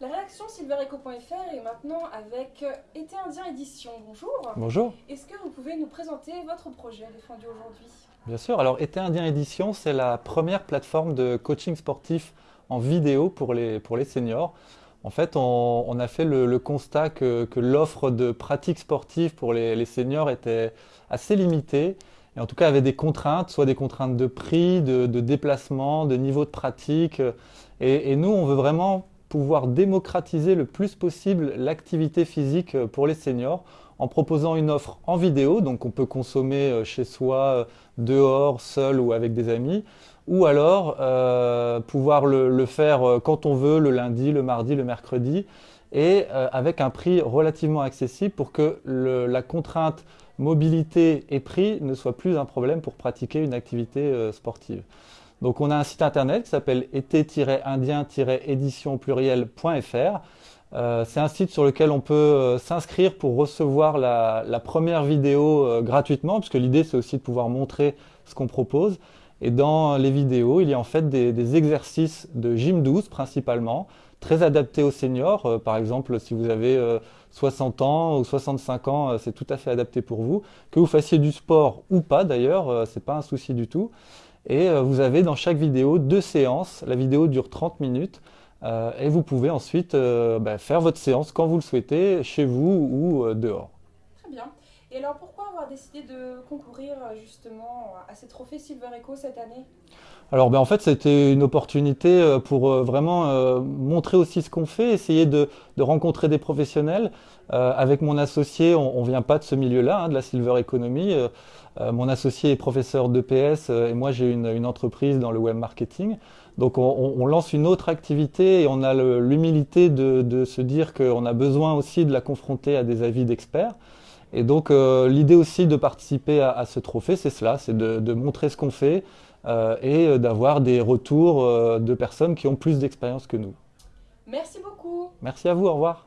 La réaction silvereco.fr est maintenant avec Été Indien Édition. Bonjour. Bonjour. Est-ce que vous pouvez nous présenter votre projet défendu aujourd'hui? Bien sûr. Alors, Été Indien Édition, c'est la première plateforme de coaching sportif en vidéo pour les, pour les seniors. En fait, on, a fait le, constat que, l'offre de pratiques sportives pour les, seniors était assez limitée et en tout cas avait des contraintes, soit des contraintes de prix, de, déplacement, de niveau de pratique. Et, et nous, on veut vraiment pouvoir démocratiser le plus possible l'activité physique euh, pour les seniors en proposant une offre en vidéo, donc on peut consommer euh, chez soi, euh, dehors, seul ou avec des amis, ou alors pouvoir le, faire quand on veut, le lundi, le mardi, le mercredi, et avec un prix relativement accessible pour que la contrainte mobilité et prix ne soit plus un problème pour pratiquer une activité sportive. Donc on a un site internet qui s'appelle été-indien-édition pluriel.fr. Euh, c'est un site sur lequel on peut euh, s'inscrire pour recevoir la, première vidéo euh, gratuitement, puisque l'idée c'est aussi de pouvoir montrer ce qu'on propose. Et dans les vidéos, il y a en fait des, exercices de gym 12 principalement, très adaptés aux seniors. par exemple, si vous avez 60 ans ou 65 ans, c'est tout à fait adapté pour vous. Que vous fassiez du sport ou pas d'ailleurs, c'est pas un souci du tout. Et euh, vous avez dans chaque vidéo deux séances. La vidéo dure 30 minutes. Euh, et vous pouvez ensuite euh, bah, faire votre séance quand vous le souhaitez, chez vous ou dehors. Très bien. Et alors pourquoi avoir décidé de concourir justement à ces trophées Silver Echo cette année? Alors ben, en fait c'était une opportunité pour vraiment montrer aussi ce qu'on fait, essayer de, rencontrer des professionnels. avec mon associé, on ne vient pas de ce milieu-là, hein, de la Silver Economy. Euh, mon associé est professeur d'EPS euh, et moi j'ai une, entreprise dans le web marketing. Donc on, lance une autre activité et on a l'humilité de, se dire qu'on a besoin aussi de la confronter à des avis d'experts. Et donc euh, l'idée aussi de participer à, ce trophée, c'est cela, c'est de, montrer ce qu'on fait et d'avoir des retours de personnes qui ont plus d'expérience que nous. Merci beaucoup. Merci à vous, au revoir.